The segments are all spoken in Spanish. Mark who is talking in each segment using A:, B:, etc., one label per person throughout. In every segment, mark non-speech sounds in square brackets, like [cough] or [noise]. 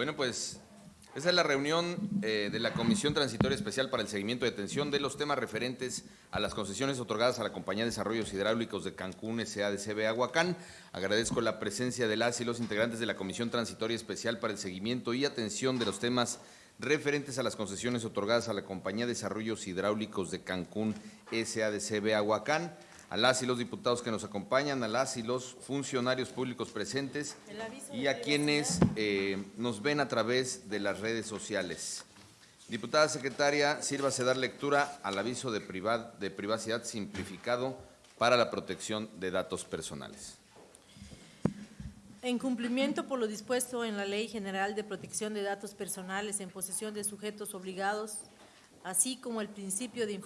A: Bueno, pues esa es la reunión eh, de la Comisión Transitoria Especial para el Seguimiento y Atención de los temas referentes a las concesiones otorgadas a la Compañía de Desarrollos Hidráulicos de Cancún SADCB Aguacán. Agradezco la presencia de las y los integrantes de la Comisión Transitoria Especial para el Seguimiento y Atención de los temas referentes a las concesiones otorgadas a la Compañía de Desarrollos Hidráulicos de Cancún SADCB Aguacán a las y los diputados que nos acompañan, a las y los funcionarios públicos presentes y a quienes eh, nos ven a través de las redes sociales. Diputada secretaria, sírvase dar lectura al aviso de, de privacidad simplificado para la protección de datos personales.
B: En cumplimiento por lo dispuesto en la Ley General de Protección de Datos Personales en posesión de sujetos obligados, así como el principio de,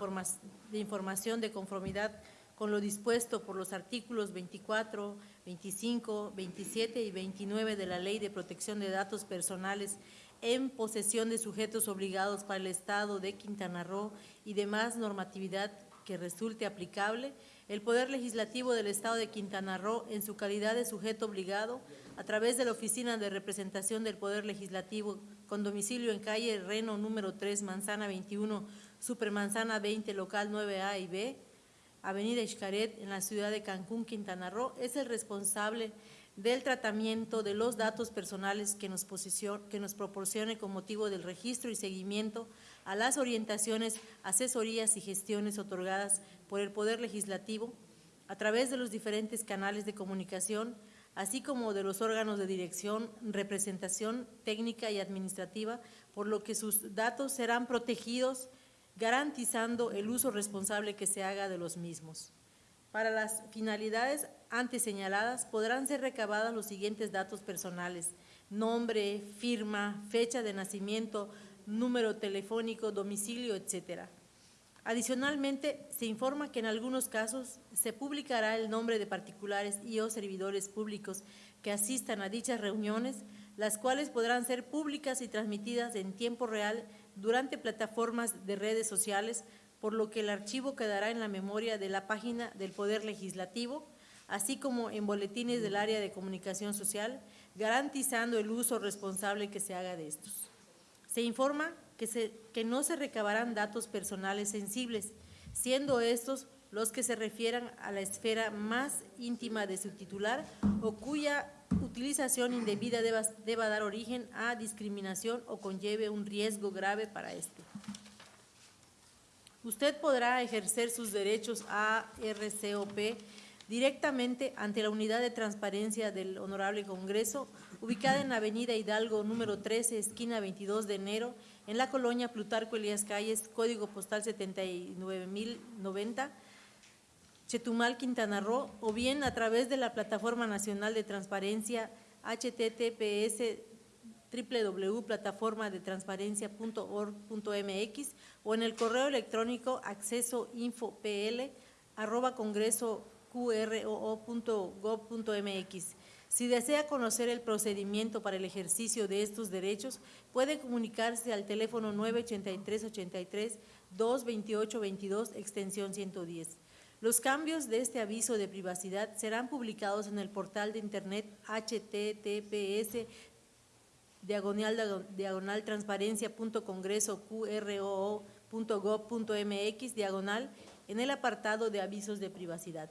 B: de información de conformidad con lo dispuesto por los artículos 24, 25, 27 y 29 de la Ley de Protección de Datos Personales en posesión de sujetos obligados para el Estado de Quintana Roo y demás normatividad que resulte aplicable, el Poder Legislativo del Estado de Quintana Roo, en su calidad de sujeto obligado, a través de la Oficina de Representación del Poder Legislativo, con domicilio en calle Reno número 3, Manzana 21, Supermanzana 20, local 9A y B, Avenida Xcaret, en la ciudad de Cancún, Quintana Roo, es el responsable del tratamiento de los datos personales que nos, que nos proporcione con motivo del registro y seguimiento a las orientaciones, asesorías y gestiones otorgadas por el Poder Legislativo a través de los diferentes canales de comunicación, así como de los órganos de dirección, representación técnica y administrativa, por lo que sus datos serán protegidos garantizando el uso responsable que se haga de los mismos. Para las finalidades antes señaladas podrán ser recabadas los siguientes datos personales, nombre, firma, fecha de nacimiento, número telefónico, domicilio, etcétera. Adicionalmente, se informa que en algunos casos se publicará el nombre de particulares y o servidores públicos que asistan a dichas reuniones, las cuales podrán ser públicas y transmitidas en tiempo real durante plataformas de redes sociales, por lo que el archivo quedará en la memoria de la página del Poder Legislativo, así como en boletines del área de comunicación social, garantizando el uso responsable que se haga de estos. Se informa que, se, que no se recabarán datos personales sensibles, siendo estos los que se refieran a la esfera más íntima de su titular o cuya utilización indebida deba, dar origen a discriminación o conlleve un riesgo grave para este. Usted podrá ejercer sus derechos a RCOP directamente ante la Unidad de Transparencia del Honorable Congreso, ubicada en Avenida Hidalgo número 13, esquina 22 de enero, en la colonia Plutarco Elías Calles, código postal 79090, Chetumal, Quintana Roo, o bien a través de la Plataforma Nacional de Transparencia https www.plataformadetransparencia.org.mx o en el correo electrónico acceso arroba congreso Si desea conocer el procedimiento para el ejercicio de estos derechos, puede comunicarse al teléfono 983 83 228 22 extensión 110. Los cambios de este aviso de privacidad serán publicados en el portal de internet https diagonal, diagonal transparencia.congreso.qro.gov.mx diagonal en el apartado de avisos de privacidad.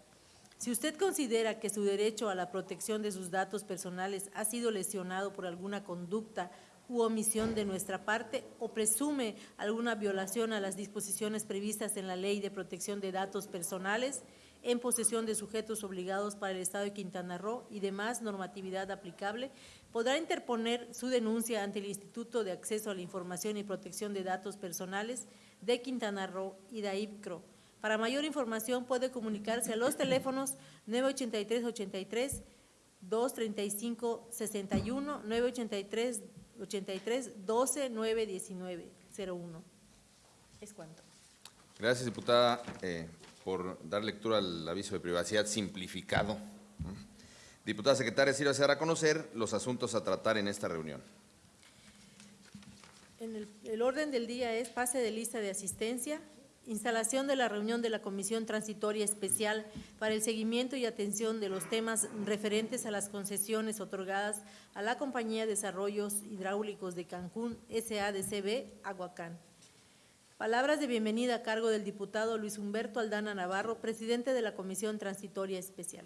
B: Si usted considera que su derecho a la protección de sus datos personales ha sido lesionado por alguna conducta u omisión de nuestra parte o presume alguna violación a las disposiciones previstas en la Ley de Protección de Datos Personales en posesión de sujetos obligados para el Estado de Quintana Roo y demás normatividad aplicable, podrá interponer su denuncia ante el Instituto de Acceso a la Información y Protección de Datos Personales de Quintana Roo y DAIPCRO. Para mayor información puede comunicarse a los teléfonos 983 83 235 61 983 83 12 9 19 01. Es cuanto.
A: Gracias, diputada, eh, por dar lectura al aviso de privacidad simplificado. Diputada secretaria, sirva a a conocer los asuntos a tratar en esta reunión.
B: En el, el, orden del día es pase de lista de asistencia, instalación de la reunión de la Comisión Transitoria Especial para el seguimiento y atención de los temas referentes a las concesiones otorgadas a la Compañía de Desarrollos Hidráulicos de Cancún, SADCB, Aguacán. Palabras de bienvenida a cargo del diputado Luis Humberto Aldana Navarro, presidente de la Comisión Transitoria Especial.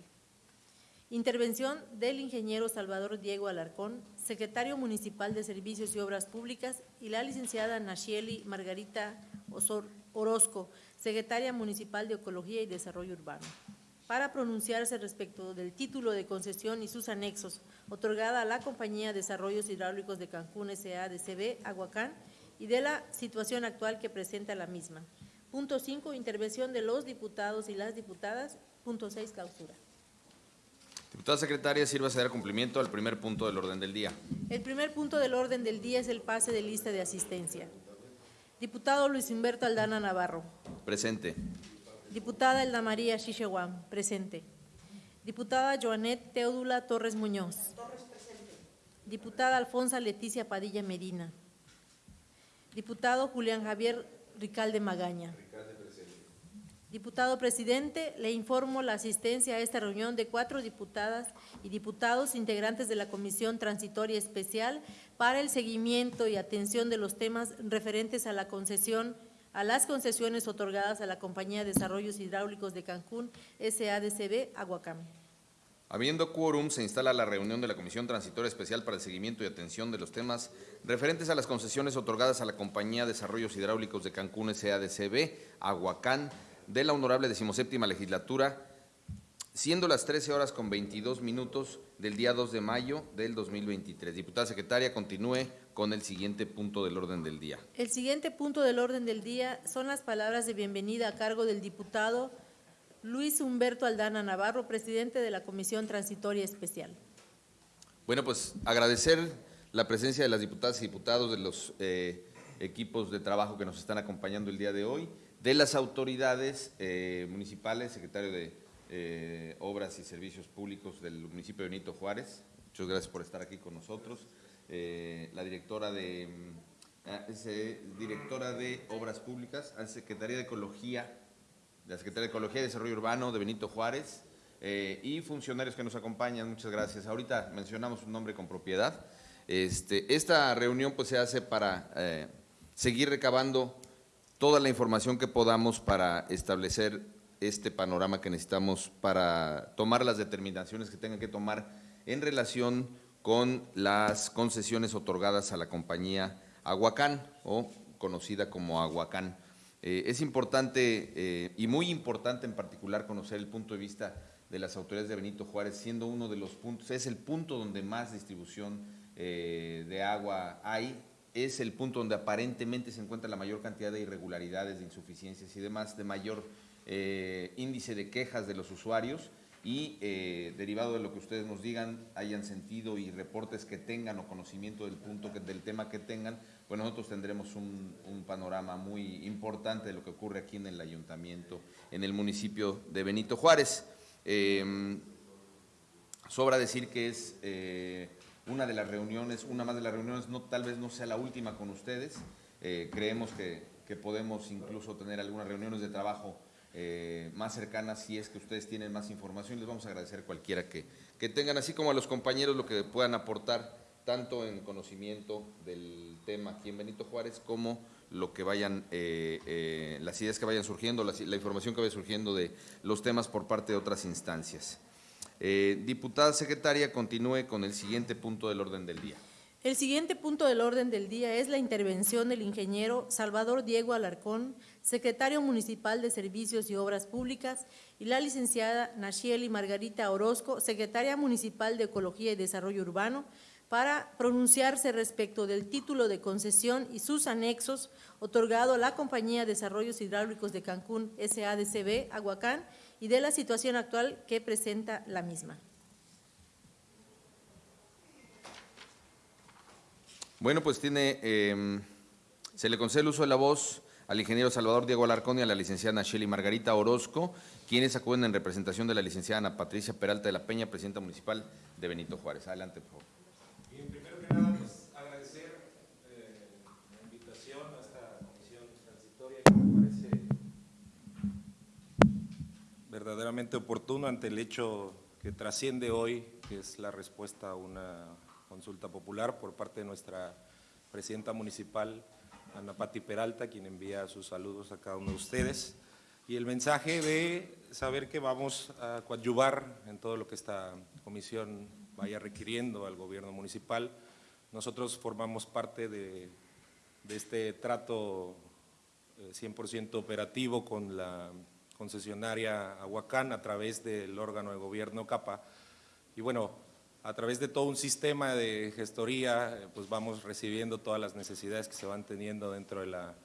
B: Intervención del ingeniero Salvador Diego Alarcón, secretario municipal de Servicios y Obras Públicas, y la licenciada Nashieli Margarita Osor Orozco, secretaria municipal de Ecología y Desarrollo Urbano, para pronunciarse respecto del título de concesión y sus anexos otorgada a la Compañía de Desarrollos Hidráulicos de Cancún S.A.D.C.B. Aguacán y de la situación actual que presenta la misma. Punto 5, intervención de los diputados y las diputadas. Punto 6, clausura.
A: Diputada secretaria, sirva a dar cumplimiento al primer punto del orden del día.
B: El primer punto del orden del día es el pase de lista de asistencia. Diputado Luis Humberto Aldana Navarro.
A: Presente.
B: Diputada Elda María Chichehuam. Presente. Diputada Joanet Teodula Torres Muñoz. Torres presente. Diputada Alfonsa Leticia Padilla Medina. Diputado Julián Javier Ricalde Magaña. Diputado presidente, le informo la asistencia a esta reunión de cuatro diputadas y diputados integrantes de la Comisión Transitoria Especial para el seguimiento y atención de los temas referentes a la concesión, a las concesiones otorgadas a la Compañía de Desarrollos Hidráulicos de Cancún, SADCB, Aguacame.
A: Habiendo quórum, se instala la reunión de la Comisión Transitoria Especial para el seguimiento y atención de los temas referentes a las concesiones otorgadas a la Compañía de Desarrollos Hidráulicos de Cancún, SADCB, Aguacán, de la honorable decimoséptima legislatura, siendo las 13 horas con 22 minutos del día 2 de mayo del 2023. Diputada secretaria, continúe con el siguiente punto del orden del día.
B: El siguiente punto del orden del día son las palabras de bienvenida a cargo del diputado Luis Humberto Aldana Navarro, presidente de la Comisión Transitoria Especial.
A: Bueno, pues agradecer la presencia de las diputadas y diputados de los eh, equipos de trabajo que nos están acompañando el día de hoy de las autoridades eh, municipales, secretario de eh, Obras y Servicios Públicos del municipio de Benito Juárez, muchas gracias por estar aquí con nosotros, eh, la directora de, mm, ah, directora de Obras Públicas, la Secretaría de Ecología, la Secretaría de Ecología y Desarrollo Urbano de Benito Juárez, y funcionarios que nos acompañan, muchas gracias. Ahorita mencionamos un nombre con propiedad. Este, esta reunión pues se hace para seguir recabando toda la información que podamos para establecer este panorama que necesitamos para tomar las determinaciones que tengan que tomar en relación con las concesiones otorgadas a la compañía Aguacán o conocida como Aguacán. Eh, es importante eh, y muy importante en particular conocer el punto de vista de las autoridades de Benito Juárez, siendo uno de los puntos, es el punto donde más distribución eh, de agua hay es el punto donde aparentemente se encuentra la mayor cantidad de irregularidades, de insuficiencias y demás, de mayor eh, índice de quejas de los usuarios y eh, derivado de lo que ustedes nos digan, hayan sentido y reportes que tengan o conocimiento del punto, del tema que tengan, pues nosotros tendremos un, panorama muy importante de lo que ocurre aquí en el ayuntamiento, en el municipio de Benito Juárez. Em, sobra decir que es eh, una de las reuniones, una más de las reuniones, no, tal vez no sea la última con ustedes. Eh, creemos que, podemos incluso tener algunas reuniones de trabajo eh, más cercanas si es que ustedes tienen más información. Les vamos a agradecer cualquiera que, que tengan, así como a los compañeros lo que puedan aportar, tanto en conocimiento del tema aquí en Benito Juárez, como lo que vayan, eh, las ideas que vayan surgiendo, la, la información que vaya surgiendo de los temas por parte de otras instancias. Eh, diputada secretaria, continúe con el siguiente punto del orden del día.
B: El siguiente punto del orden del día es la intervención del ingeniero Salvador Diego Alarcón, secretario municipal de Servicios y Obras Públicas, y la licenciada Nashieli Margarita Orozco, secretaria municipal de Ecología y Desarrollo Urbano, para pronunciarse respecto del título de concesión y sus anexos otorgado a la Compañía de Desarrollos Hidráulicos de Cancún SADCB, Aguacán, y de la situación actual que presenta la misma.
A: Bueno, pues tiene, em, se le concede el uso de la voz al ingeniero Salvador Diego Alarcón y a la licenciada Nacheli Margarita Orozco, quienes acuden en representación de la licenciada Ana Patricia Peralta de la Peña, presidenta municipal de Benito Juárez. Adelante, por favor.
C: Verdaderamente oportuno ante el hecho que trasciende hoy, que es la respuesta a una consulta popular por parte de nuestra presidenta municipal, Ana Pati Peralta, quien envía sus saludos a cada uno de ustedes, y el mensaje de saber que vamos a coadyuvar en todo lo que esta comisión vaya requiriendo al gobierno municipal. Nosotros formamos parte de, de este trato 100% eh, operativo con la concesionaria Aguacán a través del órgano de gobierno CAPA. Y bueno, a través de todo un sistema de gestoría, eh, pues vamos recibiendo todas las necesidades que se van teniendo dentro de la,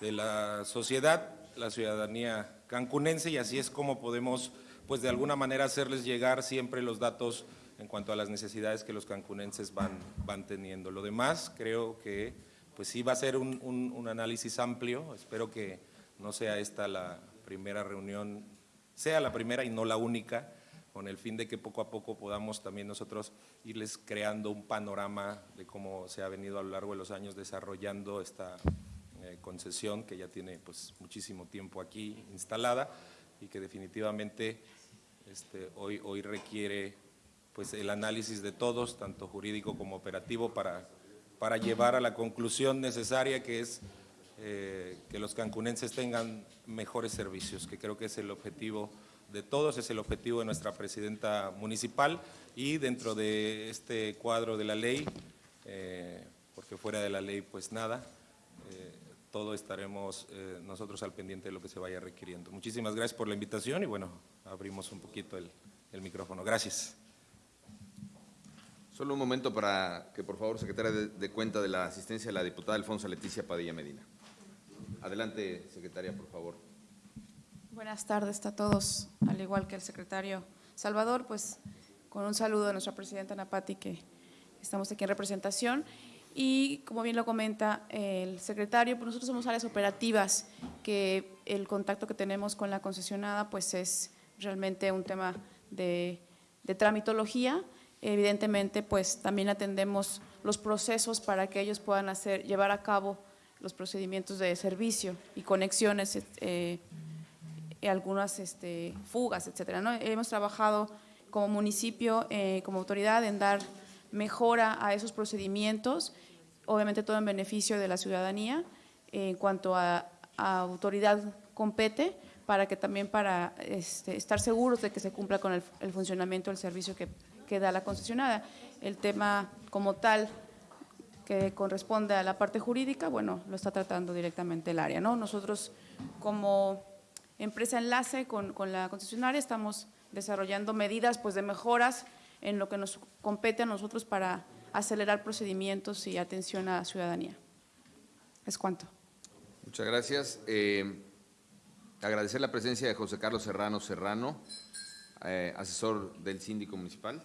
C: de la sociedad, la ciudadanía cancunense y así es como podemos pues de alguna manera hacerles llegar siempre los datos en cuanto a las necesidades que los cancunenses van, van teniendo. Lo demás creo que pues sí va a ser un, un análisis amplio, espero que no sea esta la primera reunión, sea la primera y no la única, con el fin de que poco a poco podamos también nosotros irles creando un panorama de cómo se ha venido a lo largo de los años desarrollando esta eh, concesión que ya tiene pues muchísimo tiempo aquí instalada y que definitivamente este, hoy, hoy requiere pues el análisis de todos, tanto jurídico como operativo, para, para llevar a la conclusión necesaria que es eh, que los cancunenses tengan mejores servicios, que creo que es el objetivo de todos, es el objetivo de nuestra presidenta municipal y dentro de este cuadro de la ley, eh, porque fuera de la ley pues nada, eh, todo estaremos eh, nosotros al pendiente de lo que se vaya requiriendo. Muchísimas gracias por la invitación y bueno, abrimos un poquito el, el micrófono. Gracias.
A: Solo un momento para que por favor secretaria de, de cuenta de la asistencia de la diputada Alfonso Leticia Padilla Medina. Adelante, secretaria, por favor.
D: Buenas tardes a todos, al igual que el secretario Salvador, pues con un saludo de nuestra presidenta Napati, que estamos aquí en representación. Y como bien lo comenta el secretario, pues nosotros somos áreas operativas, que el contacto que tenemos con la concesionada pues es realmente un tema de, de tramitología. Evidentemente, pues también atendemos los procesos para que ellos puedan hacer, llevar a cabo los procedimientos de servicio y conexiones eh, algunas este, fugas, etcétera. ¿no? Hemos trabajado como municipio, eh, como autoridad, en dar mejora a esos procedimientos, obviamente todo en beneficio de la ciudadanía, en cuanto a, autoridad compete, para que también para este, estar seguros de que se cumpla con el, funcionamiento del servicio que, que, da la concesionada. El tema como tal que corresponde a la parte jurídica, bueno, lo está tratando directamente el área. ¿no? Nosotros como empresa enlace con, la concesionaria, estamos desarrollando medidas pues, de mejoras en lo que nos compete a nosotros para acelerar procedimientos y atención a la ciudadanía. Es cuanto.
A: Muchas gracias. Eh, agradecer la presencia de José Carlos Serrano Serrano, eh, asesor del síndico municipal,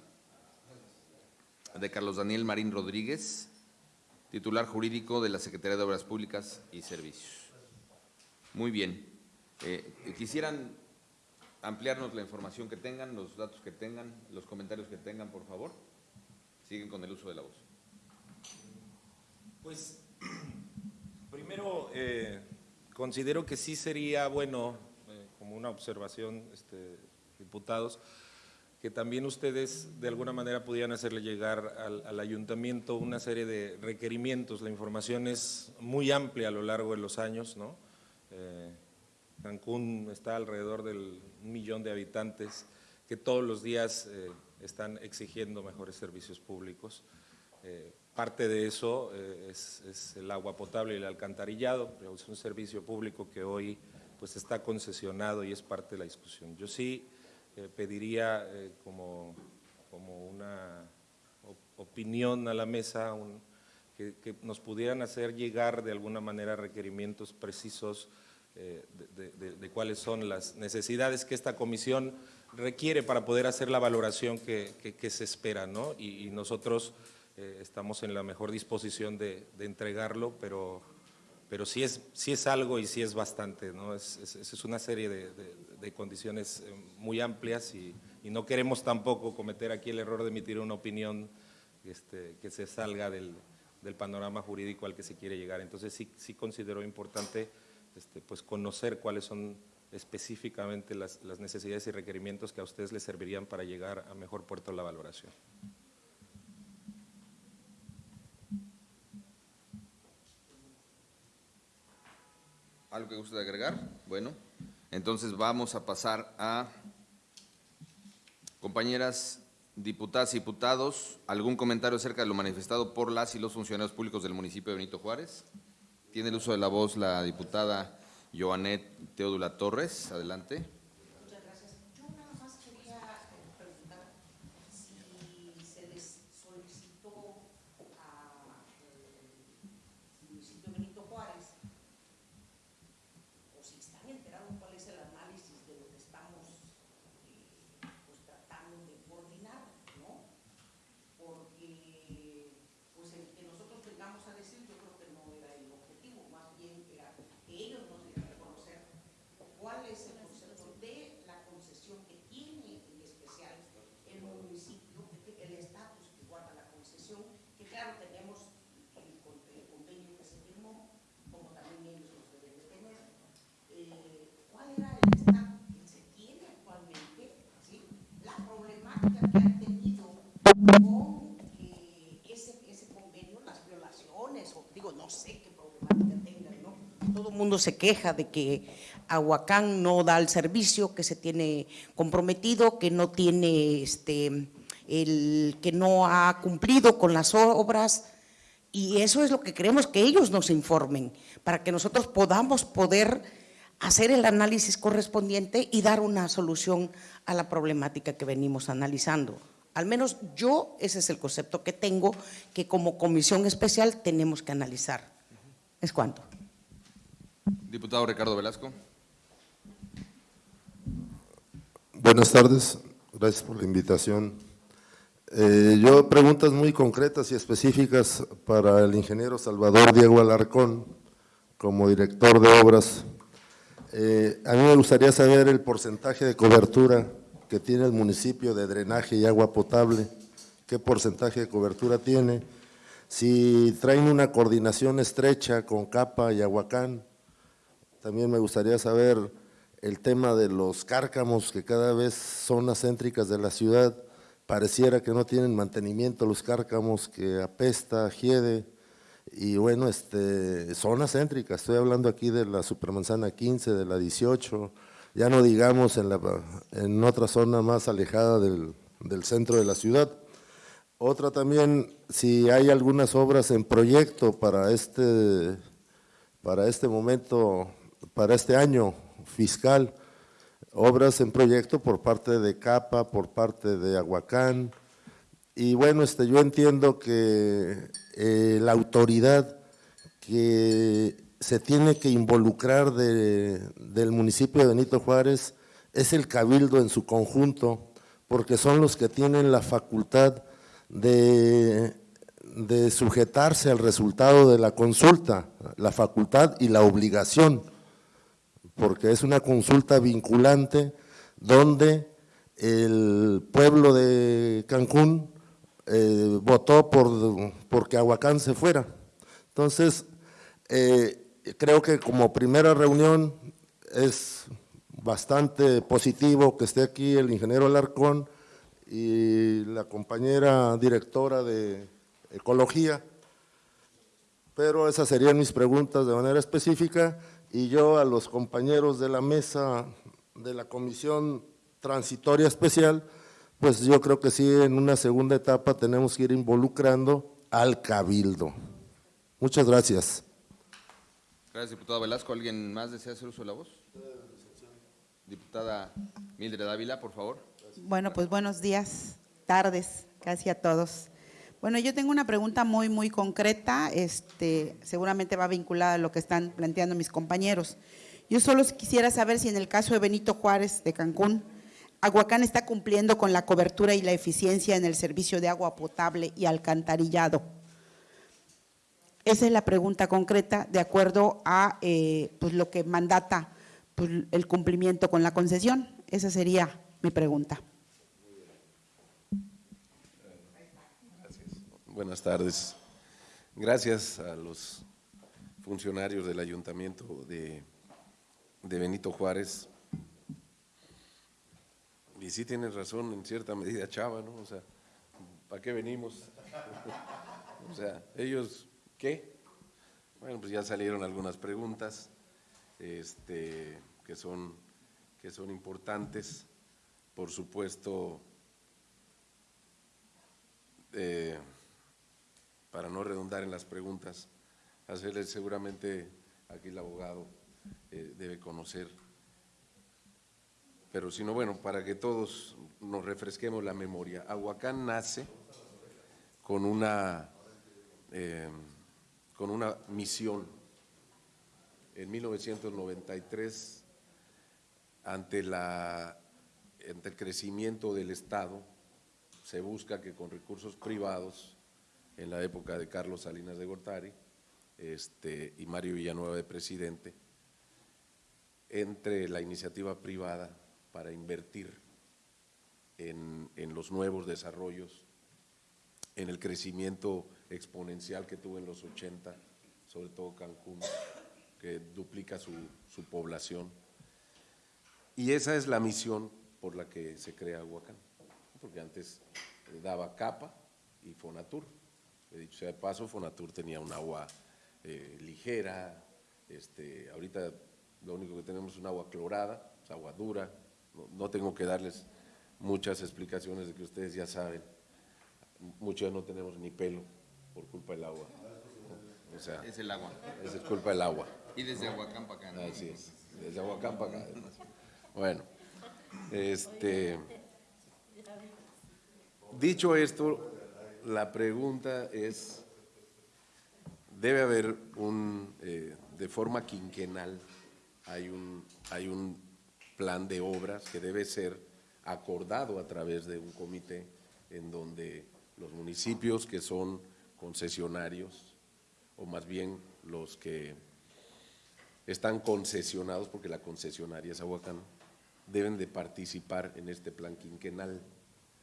A: de Carlos Daniel Marín Rodríguez, titular jurídico de la Secretaría de Obras Públicas y Servicios. Muy bien. Eh, quisieran ampliarnos la información que tengan, los datos que tengan, los comentarios que tengan, por favor. Siguen con el uso de la voz.
C: Pues, [clears throat] primero, eh, considero que sí sería bueno, eh, como una observación, este, diputados, que también ustedes de alguna manera pudieran hacerle llegar al, ayuntamiento una serie de requerimientos. La información es muy amplia a lo largo de los años, ¿no? Eh, Cancún está alrededor del millón de habitantes que todos los días eh, están exigiendo mejores servicios públicos. Eh, parte de eso eh, es, el agua potable y el alcantarillado, es un servicio público que hoy pues, está concesionado y es parte de la discusión. Yo sí eh, pediría eh, como, como, una opinión a la mesa un, que, nos pudieran hacer llegar de alguna manera requerimientos precisos eh, de, cuáles son las necesidades que esta comisión requiere para poder hacer la valoración que, se espera, ¿no? Y, nosotros estamos en la mejor disposición de, entregarlo, pero, pero sí, es, sí es algo y sí es bastante, ¿no? Es, es, una serie de, condiciones eh, muy amplias y, y, no queremos tampoco cometer aquí el error de emitir una opinión este, que se salga del, del panorama jurídico al que se quiere llegar. Entonces sí, sí considero importante este, pues conocer cuáles son específicamente las, las necesidades y requerimientos que a ustedes les servirían para llegar a mejor puerto la valoración.
A: ¿Algo que guste agregar? Bueno, entonces vamos a pasar a compañeras diputadas y diputados. ¿Algún comentario acerca de lo manifestado por las y los funcionarios públicos del municipio de Benito Juárez? Tiene el uso de la voz la diputada Joanet Teodula Torres. Adelante.
E: Muchas gracias. Yo nada más quería eh, preguntar si se les solicitó al municipio Benito Juárez o si están enterados cuál es el análisis de lo que estamos eh, pues tratando de coordinar, ¿no? Porque pues el que nosotros tengamos a decir yo creo que no era el objetivo, más bien era que ellos nos dieran a conocer cuál es el concepto de la concesión que tiene en especial el municipio, el estatus que guarda la concesión, que claro, tenemos el, con- el convenio que se firmó, como también ellos los deben de tener. Eh, ¿Cuál era el estatus que se tiene actualmente? ¿sí? La ese, convenio, las violaciones, o digo, no sé qué problemática tengan, ¿no? Todo el mundo se queja de que Aguacán no da el servicio que se tiene comprometido, que no tiene, este, el, que no ha cumplido con las obras, y eso es lo que queremos que ellos nos informen, para que nosotros podamos poder hacer el análisis correspondiente y dar una solución a la problemática que venimos analizando. Al menos yo, ese es el concepto que tengo, que como comisión especial tenemos que analizar. ¿Es cuánto?
A: Diputado Ricardo Velasco.
F: Buenas tardes, gracias por la invitación. Eh, yo preguntas muy concretas y específicas para el ingeniero Salvador Diego Alarcón, como director de obras. Eh, a mí me gustaría saber el porcentaje de cobertura que tiene el municipio de drenaje y agua potable, qué porcentaje de cobertura tiene, si traen una coordinación estrecha con Capa y Aguacán, también me gustaría saber el tema de los cárcamos, que cada vez zonas céntricas de la ciudad, pareciera que no tienen mantenimiento los cárcamos, que apesta, hiede, y bueno, este, zonas céntricas, estoy hablando aquí de la Supermanzana 15, de la 18, ya no digamos en, la, en otra zona más alejada del, del centro de la ciudad. Otra también, si hay algunas obras en proyecto para este, para este momento, para este año fiscal, obras en proyecto por parte de CAPA, por parte de Aguacán, y bueno, este, yo entiendo que eh, la autoridad que se tiene que involucrar de- del municipio de Benito Juárez es el cabildo en su conjunto, porque son los que tienen la facultad de sujetarse al resultado de la consulta, la facultad y la obligación, porque es una consulta vinculante donde el pueblo de Cancún eh, votó por porque Aguacán se fuera. Entonces, eh, creo que como primera reunión es bastante positivo que esté aquí el ingeniero Alarcón y la compañera directora de Ecología, pero esas serían mis preguntas de manera específica y yo a los compañeros de la mesa de la Comisión Transitoria Especial, pues yo creo que sí, en una segunda etapa tenemos que ir involucrando al cabildo. Muchas gracias.
A: Gracias, diputado Velasco. ¿Alguien más desea hacer uso de la voz? Diputada Mildred Ávila, por favor.
G: Bueno, pues buenos días, tardes, casi a todos. Bueno, yo tengo una pregunta muy, muy concreta, este, seguramente va vinculada a lo que están planteando mis compañeros. Yo solo quisiera saber si en el caso de Benito Juárez de Cancún, Aguacán está cumpliendo con la cobertura y la eficiencia en el servicio de agua potable y alcantarillado. Esa es la pregunta concreta de acuerdo a eh, pues, lo que mandata pues, el cumplimiento con la concesión. Esa sería mi pregunta.
H: Buenas tardes. Gracias a los funcionarios del Ayuntamiento de, de Benito Juárez y sí tienes razón en cierta medida, Chava, ¿no? O sea, ¿para qué venimos? o sea, ellos, ¿qué? Bueno, pues ya salieron algunas preguntas este, que, son, que son importantes. Por supuesto, eh, para no redundar en las preguntas, hacerles seguramente aquí el abogado eh, debe conocer, pero si no, bueno, para que todos nos refresquemos la memoria. Aguacán nace con una, eh, con una misión. En 1993, ante, la, ante el crecimiento del Estado, se busca que con recursos privados, en la época de Carlos Salinas de Gortari este, y Mario Villanueva de presidente, entre la iniciativa privada para invertir en, los nuevos desarrollos, en el crecimiento exponencial que tuvo en los 80, sobre todo Cancún, que duplica su, su población. Y esa es la misión por la que se crea Huacán, porque antes daba capa y Fonatur. He dicho sea de paso, Fonatur tenía un agua eh, ligera, este, ahorita lo único que tenemos es un agua clorada, es agua dura, no, tengo que darles muchas explicaciones de que ustedes ya saben, muchos no tenemos ni pelo por culpa del agua. O sea,
A: Es el agua.
H: es culpa del agua.
A: Y desde Aguacán para acá. ¿no?
H: Así es, desde Aguacán para acá. además. Bueno, este, dicho esto, la pregunta es, debe haber un, eh, de forma quinquenal, hay un, hay un plan de obras que debe ser acordado a través de un comité en donde los municipios que son concesionarios, o más bien los que están concesionados, porque la concesionaria es Aguacán, deben de participar en este plan quinquenal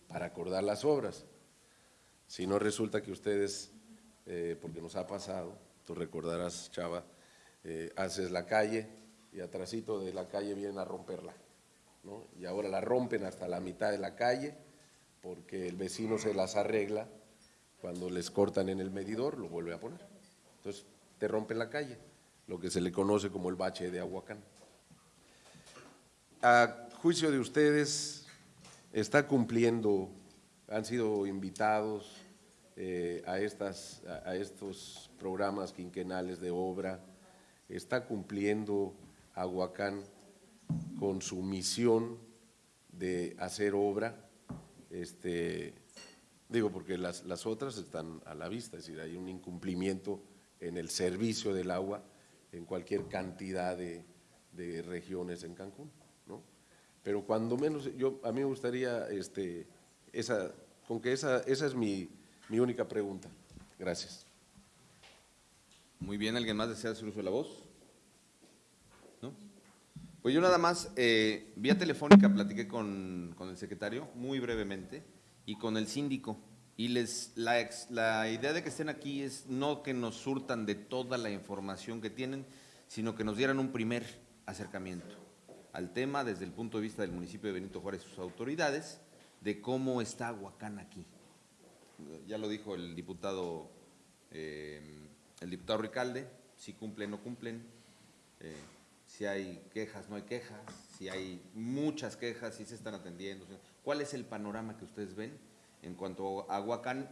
H: para acordar las obras. Si no resulta que ustedes, eh, porque nos ha pasado, tú recordarás, Chava, eh, haces la calle y atrásito de la calle vienen a romperla, ¿no? Y ahora la rompen hasta la mitad de la calle porque el vecino se las arregla, cuando les cortan en el medidor lo vuelve a poner. Entonces te rompen la calle, lo que se le conoce como el bache de Aguacán. A juicio de ustedes, está cumpliendo, han sido invitados eh, a, estas, a, a estos programas quinquenales de obra, está cumpliendo Aguacán con su misión de hacer obra, este, digo porque las, las otras están a la vista, es decir, hay un incumplimiento en el servicio del agua en cualquier cantidad de, de regiones en Cancún, ¿no? Pero cuando menos, yo, a mí me gustaría, este, esa, con que esa, esa es mi, mi única pregunta. Gracias.
A: Muy bien, ¿alguien más desea hacer uso de la voz? Pues yo nada más, eh, vía telefónica platiqué con, con el secretario, muy brevemente, y con el síndico. Y les, la idea de que estén aquí es no que nos surtan de toda la información que tienen, sino que nos dieran un primer acercamiento al tema desde el punto de vista del municipio de Benito Juárez y sus autoridades, de cómo está Huacán aquí. Ya lo dijo el diputado, eh, el diputado Ricalde, si cumplen o no cumplen, eh, si hay quejas, no hay quejas, si hay muchas quejas, si se están atendiendo. ¿Cuál es el panorama que ustedes ven en cuanto a Huacán,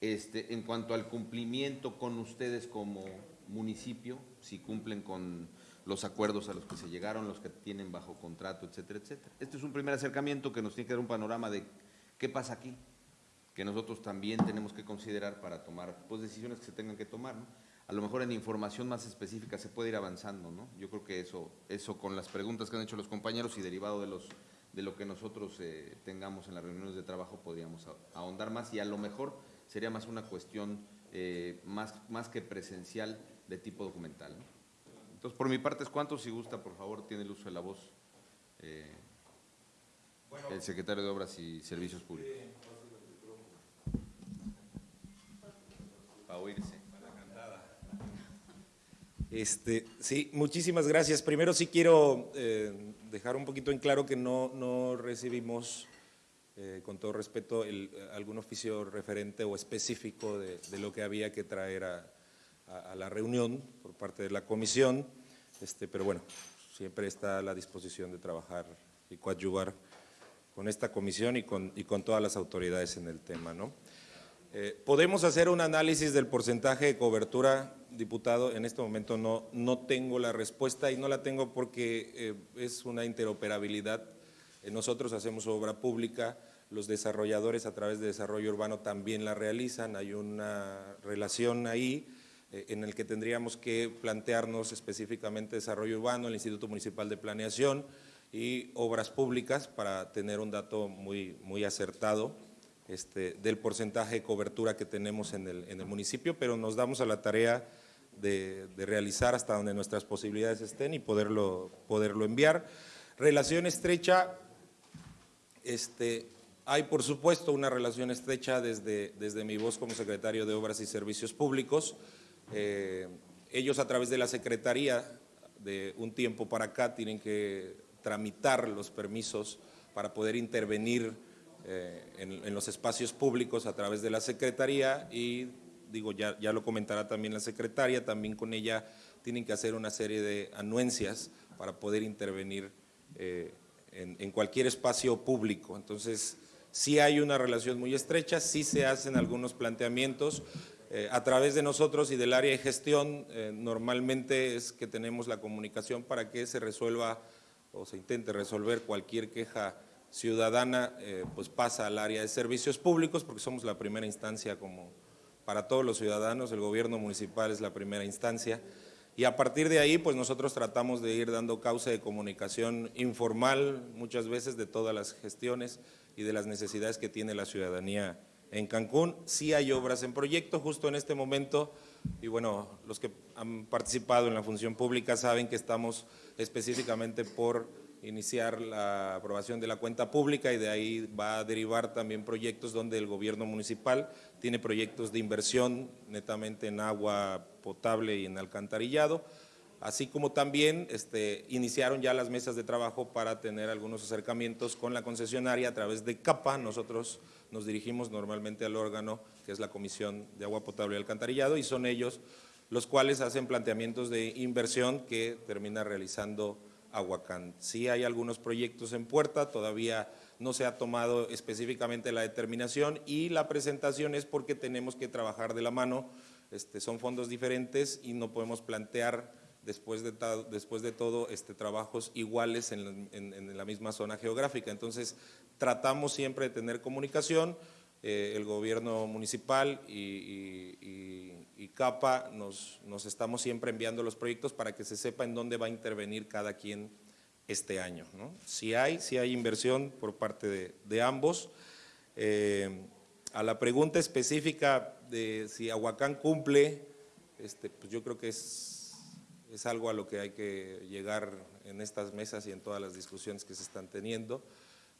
A: este, en cuanto al cumplimiento con ustedes como municipio, si cumplen con los acuerdos a los que se llegaron, los que tienen bajo contrato, etcétera, etcétera? Este es un primer acercamiento que nos tiene que dar un panorama de qué pasa aquí, que nosotros también tenemos que considerar para tomar pues, decisiones que se tengan que tomar. ¿no? A lo mejor en información más específica se puede ir avanzando. ¿no? Yo creo que eso, eso con las preguntas que han hecho los compañeros y derivado de, los, de lo que nosotros eh, tengamos en las reuniones de trabajo podríamos ahondar más y a lo mejor sería más una cuestión eh, más, más que presencial de tipo documental. ¿no? Entonces, por mi parte es cuánto, si gusta, por favor, tiene el uso de la voz eh, el secretario de Obras y Servicios Públicos. Para oírse.
C: Este, sí, muchísimas gracias. Primero sí quiero eh, dejar un poquito en claro que no, recibimos, eh, con todo respeto, algún oficio referente o específico de, lo que había que traer a la reunión por parte de la comisión, este, pero bueno, siempre está a la disposición de trabajar y coadyuvar con esta comisión y con, y con todas las autoridades en el tema, ¿no? Eh, ¿Podemos hacer un análisis del porcentaje de cobertura, diputado? En este momento no, no tengo la respuesta y no la tengo porque eh, es una interoperabilidad. Eh, nosotros hacemos obra pública, los desarrolladores a través de desarrollo urbano también la realizan, hay una relación ahí en el que tendríamos que plantearnos específicamente desarrollo urbano, el Instituto Municipal de Planeación y obras públicas para tener un dato muy, muy acertado este, del porcentaje de cobertura que tenemos en el, en el municipio, pero nos damos a la tarea de, de realizar hasta donde nuestras posibilidades estén y poderlo, poderlo enviar. Relación estrecha, este, hay por supuesto una relación estrecha desde, desde mi voz como secretario de Obras y Servicios Públicos. Eh, ellos a través de la Secretaría de un tiempo para acá tienen que tramitar los permisos para poder intervenir eh, en, los espacios públicos a través de la Secretaría y digo, ya, ya lo comentará también la Secretaria, también con ella tienen que hacer una serie de anuencias para poder intervenir eh, en, en cualquier espacio público. Entonces, sí hay una relación muy estrecha, sí se hacen algunos planteamientos, eh, a través de nosotros y del área de gestión, eh, normalmente es que tenemos la comunicación para que se resuelva o se intente resolver cualquier queja ciudadana, eh, pues pasa al área de servicios públicos, porque somos la primera instancia como para todos los ciudadanos, el gobierno municipal es la primera instancia, y a partir de ahí, pues nosotros tratamos de ir dando causa de comunicación informal, muchas veces de todas las gestiones y de las necesidades que tiene la ciudadanía en Cancún. Sí hay obras en proyecto justo en este momento y bueno, los que han participado en la función pública saben que estamos específicamente por iniciar la aprobación de la cuenta pública y de ahí va a derivar también proyectos donde el gobierno municipal tiene proyectos de inversión netamente en agua potable y en alcantarillado, así como también este, iniciaron ya las mesas de trabajo para tener algunos acercamientos con la concesionaria a través de CAPA. Nosotros nos dirigimos normalmente al órgano que es la Comisión de Agua Potable y Alcantarillado y son ellos los cuales hacen planteamientos de inversión que termina realizando Aguacán. Sí hay algunos proyectos en puerta, todavía no se ha tomado específicamente la determinación y la presentación es porque tenemos que trabajar de la mano, este, son fondos diferentes y no podemos plantear después de, después de todo este, trabajos iguales en, en, en, la misma zona geográfica. Entonces, tratamos siempre de tener comunicación, eh, el gobierno municipal y, y, y, y CAPA nos, estamos siempre enviando los proyectos para que se sepa en dónde va a intervenir cada quien este año. Si hay, si hay inversión por parte de, de ambos. Eh, a la pregunta específica de si Aguacán cumple, este, pues yo creo que es, es algo a lo que hay que llegar en estas mesas y en todas las discusiones que se están teniendo.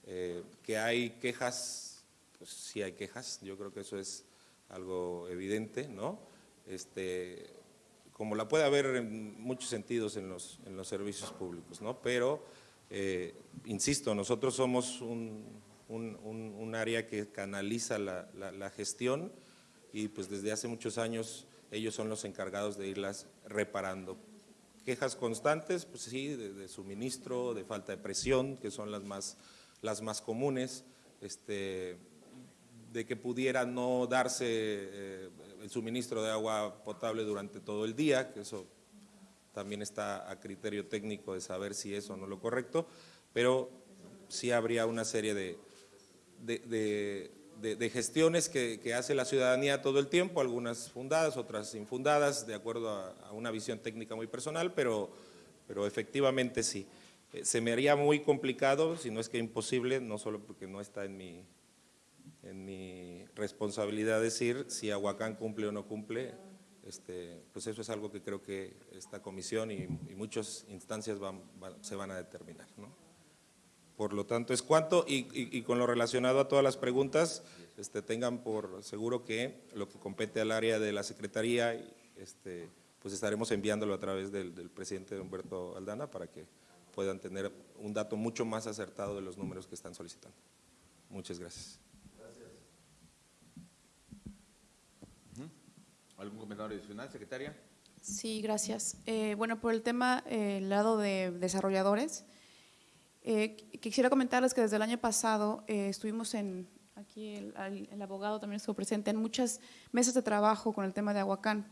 C: Eh, que hay quejas pues sí hay quejas, yo creo que eso es algo evidente, ¿no? Este, como la puede haber en muchos sentidos en los, en los servicios públicos, ¿no? Pero, eh, insisto, nosotros somos un, un, un, área que canaliza la, la, gestión y pues desde hace muchos años ellos son los encargados de irlas reparando. Quejas constantes, pues sí, de, de suministro, de falta de presión, que son las más, las más comunes, este, de que pudiera no darse eh, el suministro de agua potable durante todo el día, que eso también está a criterio técnico de saber si es o no lo correcto, pero sí habría una serie de, de, de, gestiones que, hace la ciudadanía todo el tiempo, algunas fundadas, otras infundadas, de acuerdo a, a una visión técnica muy personal, pero, pero efectivamente sí. Eh, se me haría muy complicado, si no es que imposible, no solo porque no está en mi, en mi responsabilidad decir si Aguacán cumple o no cumple, este, pues eso es algo que creo que esta comisión y, muchas instancias van, se van a determinar. ¿no? Por lo tanto, es cuánto, y, con lo relacionado a todas las preguntas, este, tengan por seguro que lo que compete al área de la Secretaría, este, pues estaremos enviándolo a través del presidente Humberto Aldana para que puedan tener un dato mucho más acertado de los números que están solicitando. Muchas gracias.
A: ¿Algún comentario adicional, secretaria?
D: Sí, gracias. Eh, bueno, por el tema, eh, el lado de desarrolladores, eh, quisiera comentarles que desde el año pasado eh, estuvimos en, aquí el, al- el abogado también estuvo presente, en muchas mesas de trabajo con el tema de Aguacán.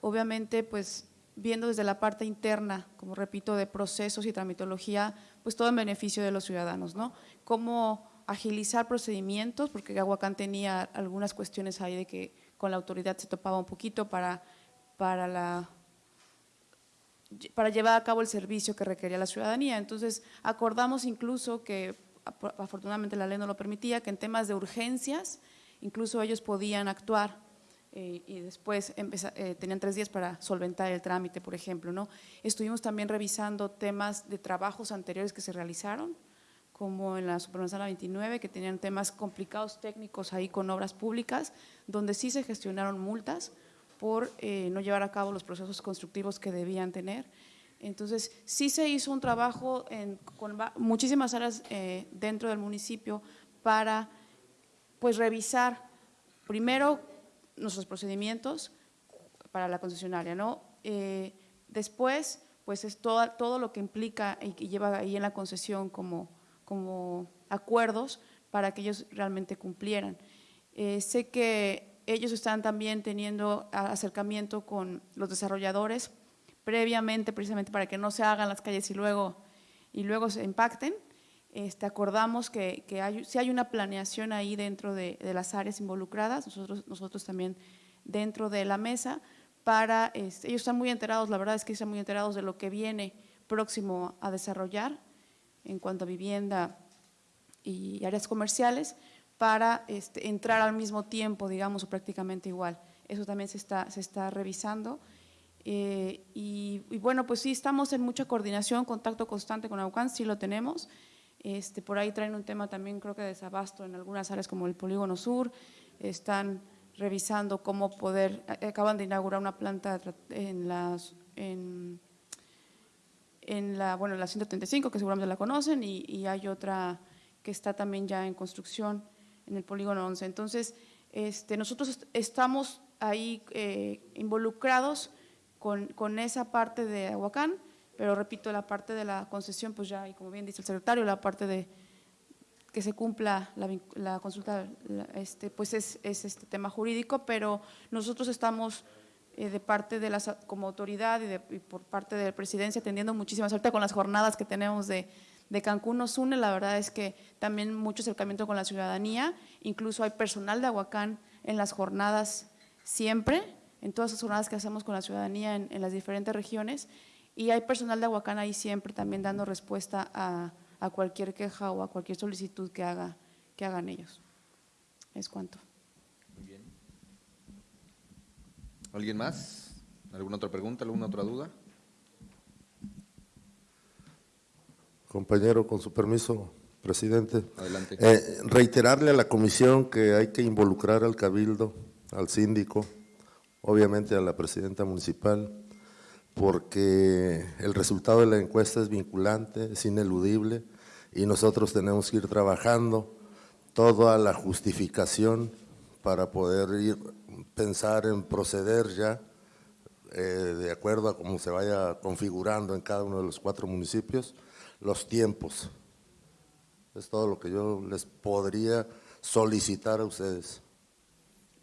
D: Obviamente, pues viendo desde la parte interna, como repito, de procesos y tramitología, pues todo en beneficio de los ciudadanos, ¿no? Cómo agilizar procedimientos, porque Aguacán tenía algunas cuestiones ahí de que con la autoridad se topaba un poquito para, para la para llevar a cabo el servicio que requería la ciudadanía. Entonces, acordamos incluso que, afortunadamente la ley no lo permitía, que en temas de urgencias, incluso ellos podían actuar eh, y después eh, tenían tres días para solventar el trámite, por ejemplo. ¿no? Estuvimos también revisando temas de trabajos anteriores que se realizaron, como en la Supermanzana 29, que tenían temas complicados técnicos ahí con obras públicas, donde sí se gestionaron multas por eh, no llevar a cabo los procesos constructivos que debían tener. Entonces, sí se hizo un trabajo con muchísimas áreas eh, dentro del municipio para pues revisar primero nuestros procedimientos para la concesionaria, ¿no? Eh, después, pues es todo, todo lo que implica y que lleva ahí en la concesión como, como acuerdos para que ellos realmente cumplieran. Eh, sé que ellos están también teniendo acercamiento con los desarrolladores previamente, precisamente para que no se hagan las calles y luego, y luego se impacten. Este, acordamos que, que hay, si hay una planeación ahí dentro de, de las áreas involucradas, nosotros, nosotros también dentro de la mesa, para, este, ellos están muy enterados, la verdad es que están muy enterados de lo que viene próximo a desarrollar en cuanto a vivienda y áreas comerciales, para este, entrar al mismo tiempo, digamos, o prácticamente igual. Eso también se está, se está revisando. Eh, y, bueno, pues sí, estamos en mucha coordinación, contacto constante con AUCAN, sí lo tenemos. Este, por ahí traen un tema también, creo que de desabasto en algunas áreas como el Polígono Sur. Están revisando cómo poder, eh, acaban de inaugurar una planta en las, en, en la, bueno, en la 135, que seguramente la conocen, y, y hay otra que está también ya en construcción en el polígono 11. Entonces, este, nosotros est- estamos ahí eh, involucrados con, con esa parte de Aguacán, pero repito, la parte de la concesión, pues ya, y como bien dice el secretario, la parte de que se cumpla la, la consulta, la- este, pues es, es este tema jurídico, pero nosotros estamos eh, de parte de las, como autoridad y, de- y por parte de la presidencia atendiendo muchísimas, ahorita con las jornadas que tenemos de, de Cancún nos une, la verdad es que también mucho acercamiento con la ciudadanía, incluso hay personal de Aguacán en las jornadas siempre, en todas las jornadas que hacemos con la ciudadanía en, en las diferentes regiones, y hay personal de Aguacán ahí siempre también dando respuesta a, a cualquier queja o a cualquier solicitud que, haga, que hagan ellos. Es cuanto.
A: Muy bien. ¿Alguien más? ¿Alguna otra pregunta? ¿Alguna otra duda?
F: Compañero, con su permiso, presidente.
A: Adelante.
F: Eh, reiterarle a la comisión que hay que involucrar al cabildo, al síndico, obviamente a la presidenta municipal, porque el resultado de la encuesta es vinculante, es ineludible y nosotros tenemos que ir trabajando toda la justificación para poder ir pensar en proceder ya eh, de acuerdo a cómo se vaya configurando en cada uno de los cuatro municipios los tiempos. Es todo lo que yo les podría solicitar a ustedes.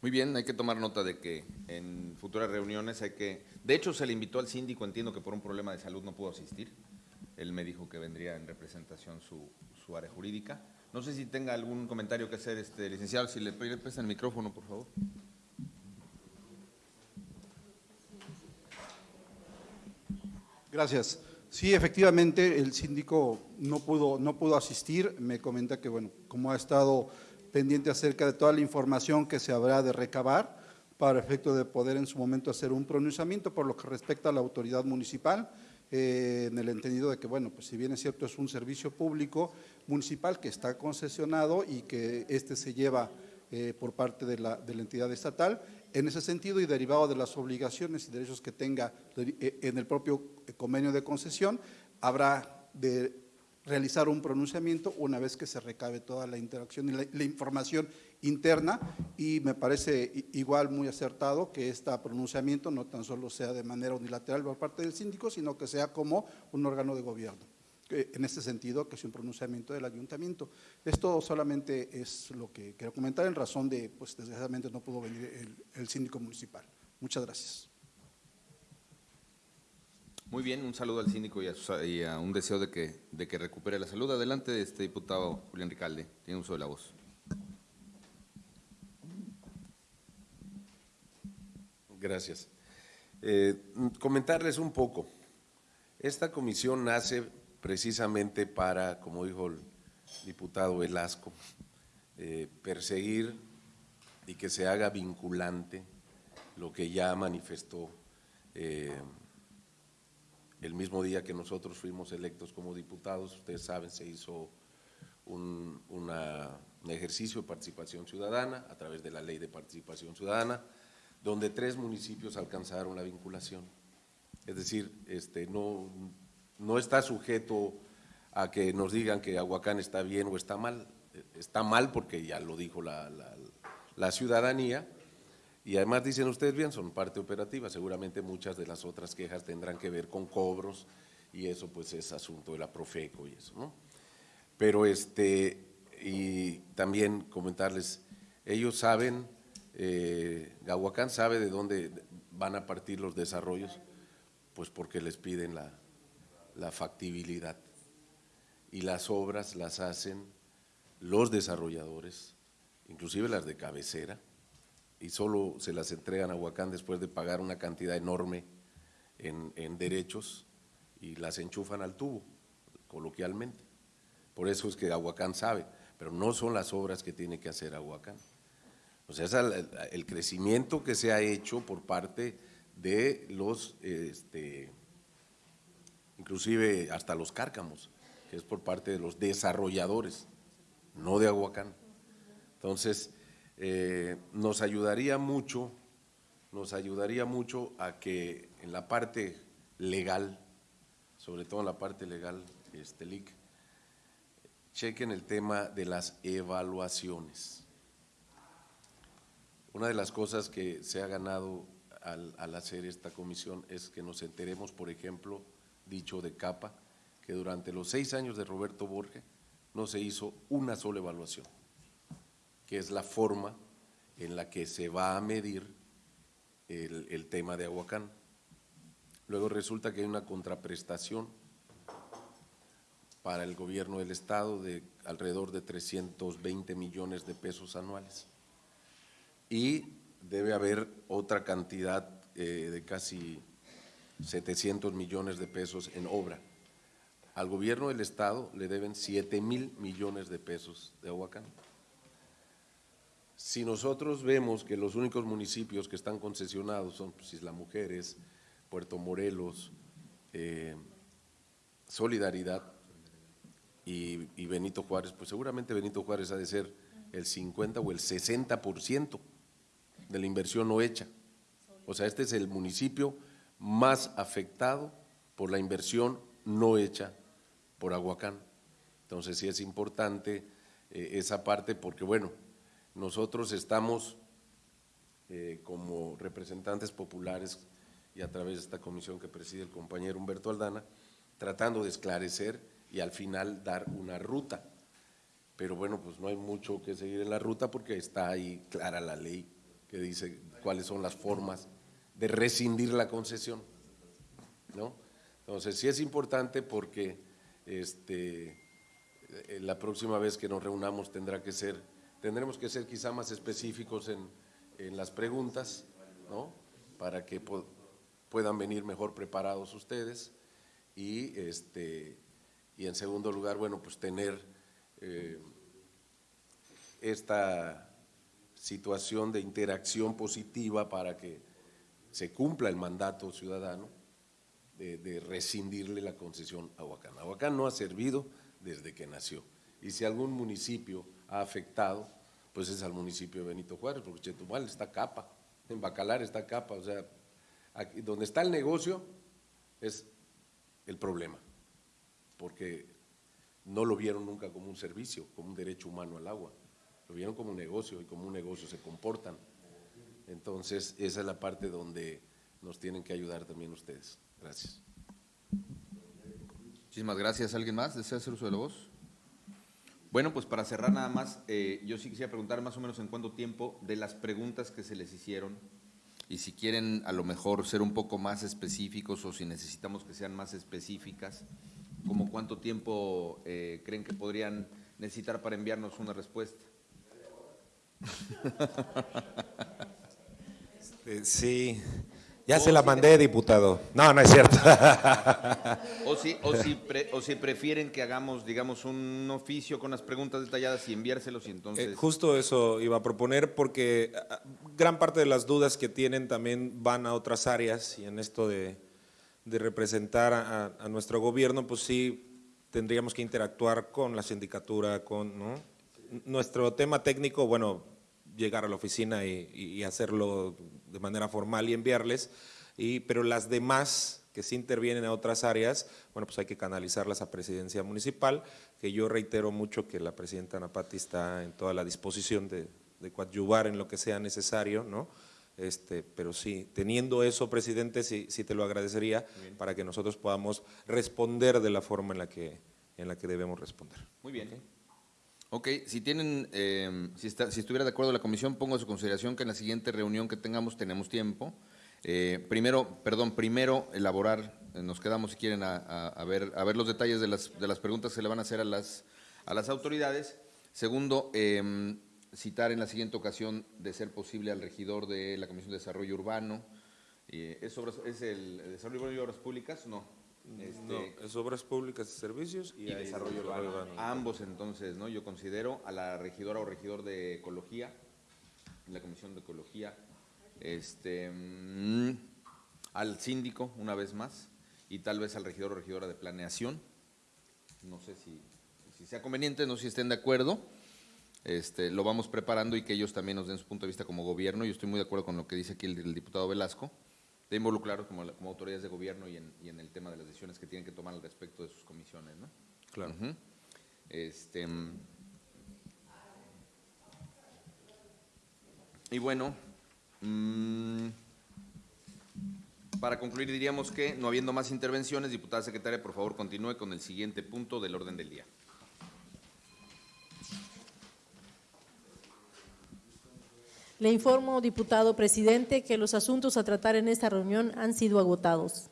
A: Muy bien, hay que tomar nota de que en futuras reuniones hay que… De hecho, se le invitó al síndico, entiendo que por un problema de salud no pudo asistir. Él me dijo que vendría en representación su, su área jurídica. No sé si tenga algún comentario que hacer, este licenciado, si le le prestan el micrófono, por favor.
I: Gracias. Sí, efectivamente, el síndico no pudo, no pudo asistir. Me comenta que, bueno, como ha estado pendiente acerca de toda la información que se habrá de recabar para efecto de poder en su momento hacer un pronunciamiento por lo que respecta a la autoridad municipal, eh, en el entendido de que, bueno, pues si bien es cierto, es un servicio público municipal que está concesionado y que este se lleva eh, por parte de la, de la entidad estatal. En ese sentido y derivado de las obligaciones y derechos que tenga eh, en el propio convenio de concesión, habrá de realizar un pronunciamiento una vez que se recabe toda la interacción y la, la información interna y me parece igual muy acertado que este pronunciamiento no tan solo sea de manera unilateral por parte del síndico, sino que sea como un órgano de gobierno. En este sentido, que es un pronunciamiento del ayuntamiento. Esto solamente es lo que quiero comentar en razón de, pues desgraciadamente no pudo venir el, síndico municipal. Muchas gracias.
A: Muy bien, un saludo al síndico y a, sus- y a un deseo de que, de que recupere la salud. Adelante, este diputado Julián Ricalde, tiene uso de la voz.
H: Gracias. Eh, comentarles un poco. Esta comisión nace precisamente para, como dijo el diputado Velasco, eh, perseguir y que se haga vinculante lo que ya manifestó eh, el mismo día que nosotros fuimos electos como diputados. Ustedes saben, se hizo un, ejercicio de participación ciudadana a través de la ley de participación ciudadana, donde tres municipios alcanzaron la vinculación. Es decir, este, no, no está sujeto a que nos digan que Aguacán está bien o está mal. Está mal porque ya lo dijo la, la- la ciudadanía y además dicen ustedes bien, son parte operativa. Seguramente muchas de las otras quejas tendrán que ver con cobros y eso pues es asunto de la Profeco y eso, ¿no? Pero este, y también comentarles, ellos saben, eh, Gahuacán sabe de dónde van a partir los desarrollos, pues porque les piden la, factibilidad. Y las obras las hacen los desarrolladores, inclusive las de cabecera, y solo se las entregan a Huacán después de pagar una cantidad enorme en, en derechos y las enchufan al tubo, coloquialmente. Por eso es que Aguacán sabe, pero no son las obras que tiene que hacer Aguacán. O sea, es el, crecimiento que se ha hecho por parte de los, este, inclusive hasta los cárcamos, que es por parte de los desarrolladores, no de Aguacán. Entonces, eh, nos ayudaría mucho, nos ayudaría mucho a que en la parte legal, sobre todo en la parte legal, este chequen el tema de las evaluaciones. Una de las cosas que se ha ganado al, hacer esta comisión es que nos enteremos, por ejemplo, dicho de capa, que durante los seis años de Roberto Borges no se hizo una sola evaluación, que es la forma en la que se va a medir el, el tema de Aguacán. Luego resulta que hay una contraprestación para el gobierno del Estado de alrededor de 320 millones de pesos anuales. Y debe haber otra cantidad eh, de casi 700 millones de pesos en obra. Al gobierno del Estado le deben 7 mil millones de pesos de Aguacán. Si nosotros vemos que los únicos municipios que están concesionados son pues, Isla Mujeres, Puerto Morelos, eh, Solidaridad y, y Benito Juárez, pues seguramente Benito Juárez ha de ser el 50 o el 60% de la inversión no hecha. O sea, este es el municipio más afectado por la inversión no hecha por Aguacán. Entonces sí es importante eh, esa parte porque, bueno, nosotros estamos eh, como representantes populares y a través de esta comisión que preside el compañero Humberto Aldana, tratando de esclarecer y al final dar una ruta. Pero bueno, pues no hay mucho que seguir en la ruta porque está ahí clara la ley que dice cuáles son las formas de rescindir la concesión, ¿no? Entonces sí es importante porque este, eh, la próxima vez que nos reunamos tendrá que ser, tendremos que ser quizá más específicos en, en las preguntas, ¿no? Para que puedan venir mejor preparados ustedes y este y en segundo lugar, bueno, pues tener eh, esta situación de interacción positiva para que se cumpla el mandato ciudadano de, rescindirle la concesión a Huacán. Aguacán no ha servido desde que nació. Y si algún municipio ha afectado, pues es al municipio de Benito Juárez, porque Chetumal está capa, en Bacalar está capa, o sea, donde está el negocio es el problema, porque no lo vieron nunca como un servicio, como un derecho humano al agua. Lo vieron como un negocio y como un negocio se comportan. Entonces, esa es la parte donde nos tienen que ayudar también ustedes. Gracias.
A: Muchísimas gracias. ¿Alguien más desea hacer uso de la voz? Bueno, pues para cerrar nada más, eh, yo sí quisiera preguntar más o menos en cuánto tiempo de las preguntas que se les hicieron y si quieren a lo mejor ser un poco más específicos o si necesitamos que sean más específicas, como cuánto tiempo eh, creen que podrían necesitar para enviarnos una respuesta.
C: Eh, sí, ya se la mandé, diputado. No, no es cierto.
A: O si, o, si pre- o si prefieren que hagamos, digamos, un oficio con las preguntas detalladas y enviárselos y entonces…
C: Eh, justo eso iba a proponer porque ah, gran parte de las dudas que tienen también van a otras áreas y en esto de, de representar a, a- a nuestro gobierno, pues sí tendríamos que interactuar con la sindicatura, con ¿no? nuestro tema técnico, bueno, llegar a la oficina y, y- hacerlo de manera formal y enviarles, y, pero las demás que sí intervienen a otras áreas, bueno, pues hay que canalizarlas a presidencia municipal, que yo reitero mucho que la presidenta Napati está en toda la disposición de, de coadyuvar en lo que sea necesario, ¿no? Este, pero sí, teniendo eso, presidente, sí, sí te lo agradecería para que nosotros podamos responder de la forma en la que, en la que debemos responder.
A: Muy bien. Ok, si tienen, eh, si, está- si estuviera de acuerdo la comisión, pongo a su consideración que en la siguiente reunión que tengamos tenemos tiempo. Eh, primero, perdón, primero elaborar, eh, nos quedamos si quieren a, a- ver, a ver los detalles de las, de las preguntas que le van a hacer a las, a las autoridades. Segundo, eh, citar en la siguiente ocasión, de ser posible, al regidor de la Comisión de Desarrollo Urbano. Eh, ¿es, obras- ¿Es el desarrollo urbano y obras públicas? No. Este,
C: No, es obras públicas y servicios y,
A: y desarrollo urbano. Ambos entonces, ¿no? Yo considero a la regidora o regidor de ecología, la comisión de ecología, este, mm, al síndico una vez más y tal vez al regidor o regidora de planeación. No sé si, si sea conveniente, no sé si estén de acuerdo. Este, lo vamos preparando y que ellos también nos den su punto de vista como gobierno. Yo estoy muy de acuerdo con lo que dice aquí el, el diputado Velasco, de involucrarlos como, autoridades de gobierno y en, y en el tema de las decisiones que tienen que tomar al respecto de sus comisiones, ¿no?
C: Claro.
A: Este, mm, y bueno, mm, para concluir diríamos que, no habiendo más intervenciones, diputada secretaria, por favor continúe con el siguiente punto del orden del día.
B: Le informo, diputado presidente, que los asuntos a tratar en esta reunión han sido agotados.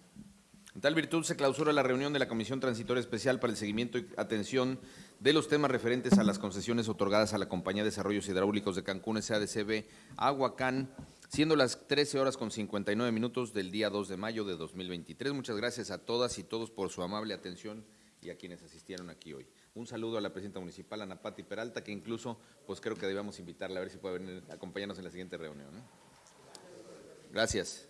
A: En tal virtud se clausura la reunión de la Comisión Transitoria Especial para el Seguimiento y Atención de los temas referentes a las concesiones otorgadas a la Compañía de Desarrollos Hidráulicos de Cancún SADCB Aguacán, siendo las 13 horas con 59 minutos del día 2 de mayo de 2023. Muchas gracias a todas y todos por su amable atención y a quienes asistieron aquí hoy. Un saludo a la presidenta municipal, Ana Pati Peralta, que incluso pues creo que debíamos invitarla a ver si puede venir a acompañarnos en la siguiente reunión. Gracias.